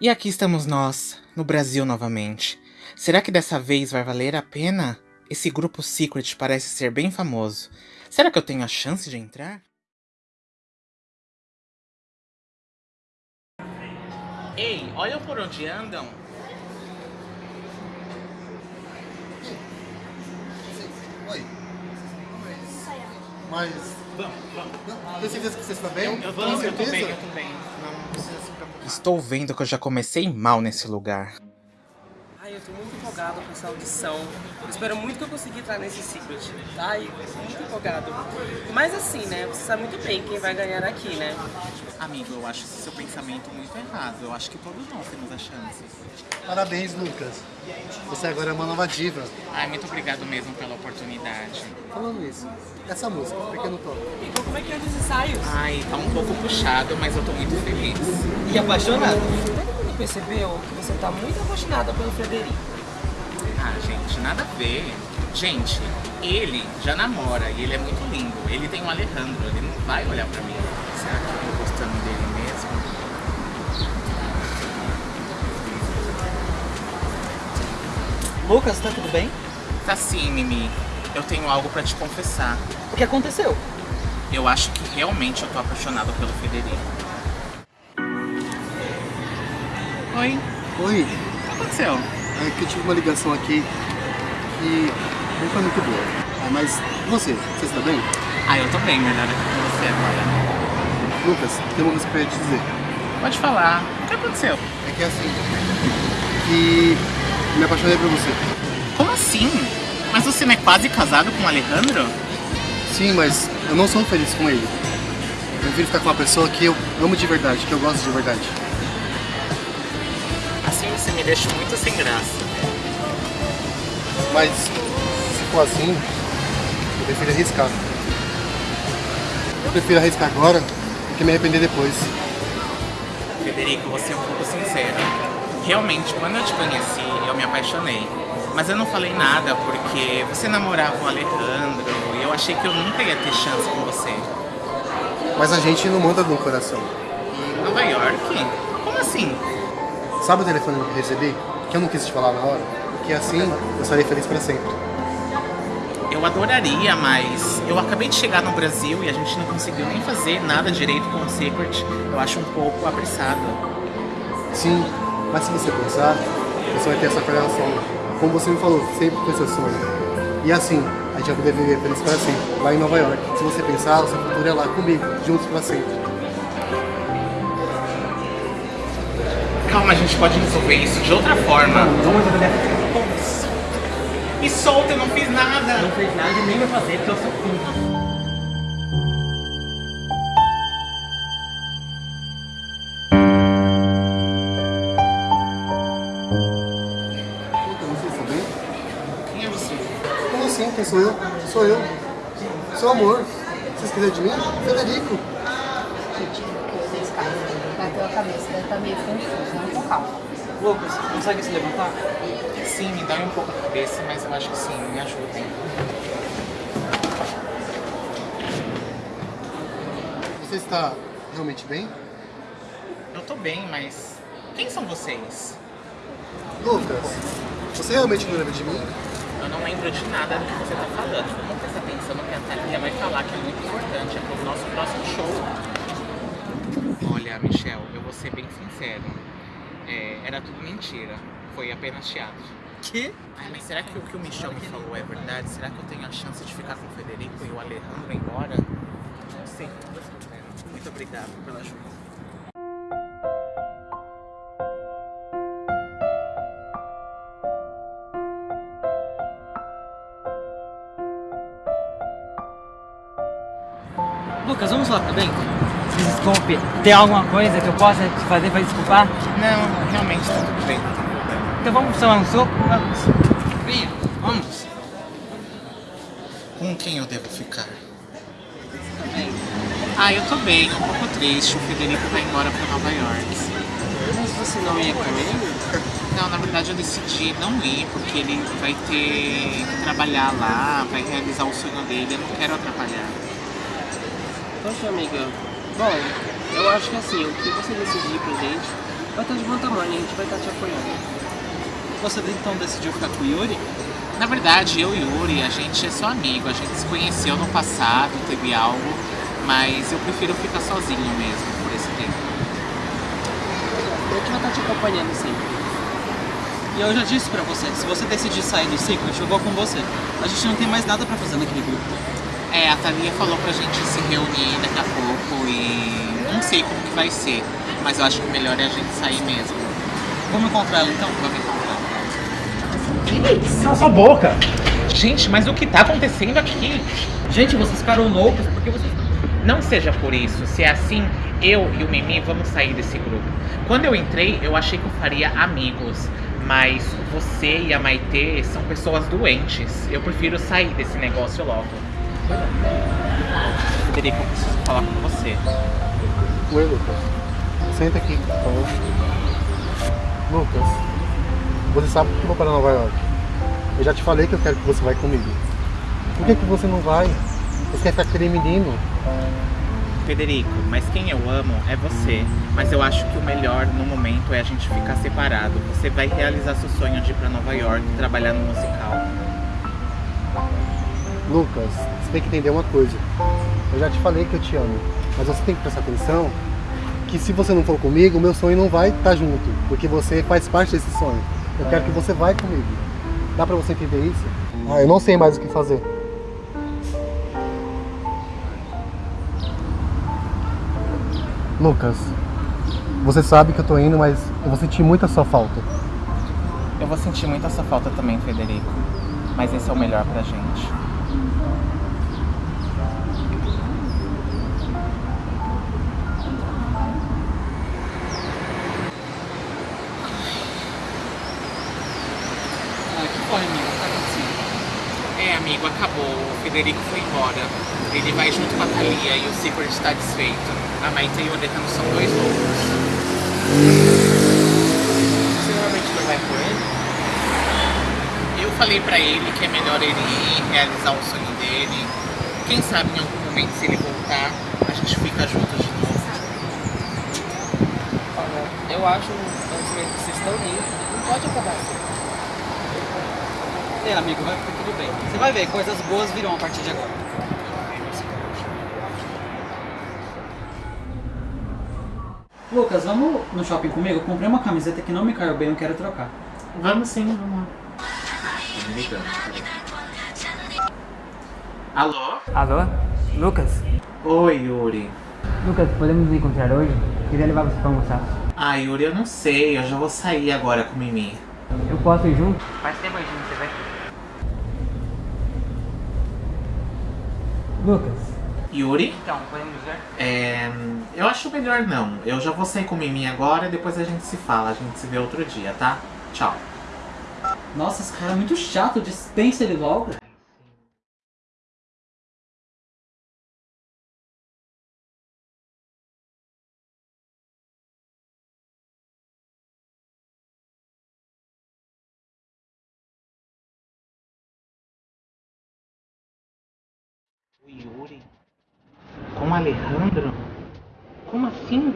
E aqui estamos nós, no Brasil novamente. Será que dessa vez vai valer a pena? Esse grupo Secret parece ser bem famoso. Será que eu tenho a chance de entrar? Ei, olha por onde andam. Oi. Mas. Vamos, vamos. Tem certeza que você está bem? Eu, eu, Tem eu tô bem, eu tô bem. Não precisa se preocupar. Estou vendo que eu já comecei mal nesse lugar. Ai, eu tô muito empolgado com essa audição. Eu espero muito que eu consiga entrar nesse Secret. Ai, eu tô muito empolgado. Mas assim, né? Você sabe muito bem quem vai ganhar aqui, né? Amigo, eu acho seu pensamento muito errado. Eu acho que todos nós temos a chance. Parabéns, Lucas. Você agora é uma nova diva. Ai, muito obrigado mesmo pela oportunidade. Falando isso, essa música, Pequeno Toque. Então como é que é os ensaios? Ai, tá um pouco puxado, mas eu tô muito feliz. E apaixonado? Todo mundo percebeu que você tá muito apaixonada pelo Frederico. Ah, gente, nada a ver. Gente, ele já namora e ele é muito lindo. Ele tem um Alejandro, ele não vai olhar pra mim. Será que eu tô gostando dele mesmo? Lucas, tá tudo bem? Tá sim, Mimi. Eu tenho algo pra te confessar. O que aconteceu? Eu acho que realmente eu tô apaixonado pelo Federico. Oi, Oi, o que aconteceu? É que eu tive uma ligação aqui que não foi muito boa. Ah, mas você, você está bem? Ah, eu tô bem, melhor aqui com você agora. Lucas, tem uma coisa pra te dizer. Pode falar. O que aconteceu? É que é assim, que me apaixonei por você. Como assim? Mas você não é quase casado com o Alejandro? Sim, mas eu não sou feliz com ele. Eu prefiro ficar com uma pessoa que eu amo de verdade, que eu gosto de verdade. Assim você me deixa muito sem graça. Mas se for assim, eu prefiro arriscar. Eu prefiro arriscar agora do que me arrepender depois. Federico, você é um pouco sincero. Realmente, quando eu te conheci, eu me apaixonei. Mas eu não falei nada porque você namorava o Alejandro e eu achei que eu nunca ia ter chance com você. Mas a gente não manda no coração. Em Nova York? Como assim? Sabe o telefone que eu recebi? Que eu não quis te falar na hora? Porque assim eu estarei feliz pra sempre. Eu adoraria, mas eu acabei de chegar no Brasil e a gente não conseguiu nem fazer nada direito com o Secret. Eu acho um pouco apressado. Sim, mas se você pensar, você vai ter essa relação. Como você me falou, sempre foi seu sonho. E assim, a gente vai poder viver feliz para sempre, lá em Nova York. Se você pensar, o seu futuro é lá comigo, juntos para sempre. Calma, a gente pode resolver isso de outra forma. Vamos resolver Me solta, eu não fiz nada. Não fez nada e nem vai fazer porque eu sou filho. Então, vocês estão bem? Quem é você? Como assim? Quem sou eu? Sou eu. Seu amor. Vocês quiserem de mim? Federico. Cabeça, deve estar meio confuso, não com calma. Lucas, consegue se levantar? Sim, me dá um pouco a cabeça, mas eu acho que sim, me ajudem. Você está realmente bem? Eu tô bem, mas quem são vocês? Lucas, você realmente não lembra de mim? Eu não lembro de nada do que você tá falando. Vamos prestar atenção no que a Thalia vai falar, que é muito importante, é pro nosso próximo show. Olha, Michel, eu vou ser bem sincero. É, era tudo mentira. Foi apenas teatro. Que? Ai, mas será que o que o Michel me falou é verdade? Será que eu tenho a chance de ficar com o Federico e o Alejandro embora? Sei. Muito obrigado pela ajuda. Lucas, vamos lá, tá bem? Me desculpe, tem alguma coisa que eu possa te fazer pra desculpar? Não, realmente tá tudo bem. Então vamos tomar um suco? Vamos. Venha, vamos. Com quem eu devo ficar? Ah, eu tô bem, um pouco triste. O Federico vai embora pra Nova York. Mas você não ia com ele? Não, na verdade eu decidi não ir, porque ele vai ter que trabalhar lá, vai realizar o sonho dele, eu não quero atrapalhar. Poxa, amiga. Bom, eu acho que assim, o que você decidir pra gente, vai estar de bom tamanho, a gente vai estar te apoiando. Você então decidiu ficar com o Yuri? Na verdade, eu e Yuri, a gente é só amigo, a gente se conheceu no passado, teve algo, mas eu prefiro ficar sozinho mesmo por esse tempo. A gente vai estar te acompanhando sempre. E eu já disse pra você, se você decidir sair do Secret, eu vou com você. A gente não tem mais nada pra fazer naquele grupo. É, a Thalia falou pra gente se reunir daqui a e não sei como que vai ser, mas eu acho que o melhor é a gente sair mesmo. Vamos encontrar ela então? Vamos encontrar. Cala sua boca! Gente, mas o que tá acontecendo aqui? Gente, vocês ficaram loucos porque vocês. Não seja por isso. Se é assim, eu e o Mimi vamos sair desse grupo. Quando eu entrei, eu achei que eu faria amigos. Mas você e a Maitê são pessoas doentes. Eu prefiro sair desse negócio logo. Federico, eu preciso falar com você. Oi, Lucas. Senta aqui, por favor. Lucas, você sabe que eu vou para Nova York. Eu já te falei que eu quero que você vá comigo. Por que, que você não vai? Você quer ficar com aquele menino? Federico, mas quem eu amo é você. Mas eu acho que o melhor no momento é a gente ficar separado. Você vai realizar seu sonho de ir pra Nova York e trabalhar no musical. Lucas, você tem que entender uma coisa. Eu já te falei que eu te amo, mas você tem que prestar atenção que se você não for comigo, o meu sonho não vai estar junto, porque você faz parte desse sonho. Eu quero que você vá comigo. Dá pra você entender isso? Ah, eu não sei mais o que fazer. Lucas, você sabe que eu tô indo, mas eu vou sentir muita sua falta. Eu vou sentir muita sua falta também, Federico. Mas esse é o melhor pra gente. Federico foi embora. Ele vai junto com a Thalia e o Secret está desfeito. A Maite e o Odetano são dois loucos. Você realmente não vai com ele? Eu falei pra ele que é melhor ele ir realizar o sonho dele. Quem sabe em algum momento, se ele voltar, a gente fica juntos de novo. Eu acho que vocês estão indo, não pode acabar assim. Amigo, vai ficar tudo bem. Você vai ver, coisas boas virão a partir de agora. Lucas, vamos no shopping comigo? Eu comprei uma camiseta que não me caiu bem, eu quero trocar. Vamos sim, vamos lá. Alô? Alô? Lucas? Oi, Yuri. Lucas, podemos nos encontrar hoje? Queria levar você pra almoçar. Ah, Yuri, eu não sei. Eu já vou sair agora com o Mimi. Eu posso ir junto? Faz tempo aí, você vai. Lucas, Yuri? então, podemos ver? É, eu acho melhor não. Eu já vou sair com o Mimi agora e depois a gente se fala. A gente se vê outro dia, tá? Tchau. Nossa, esse cara é muito chato, dispensa ele logo. Yuri? Com Alejandro? Como assim?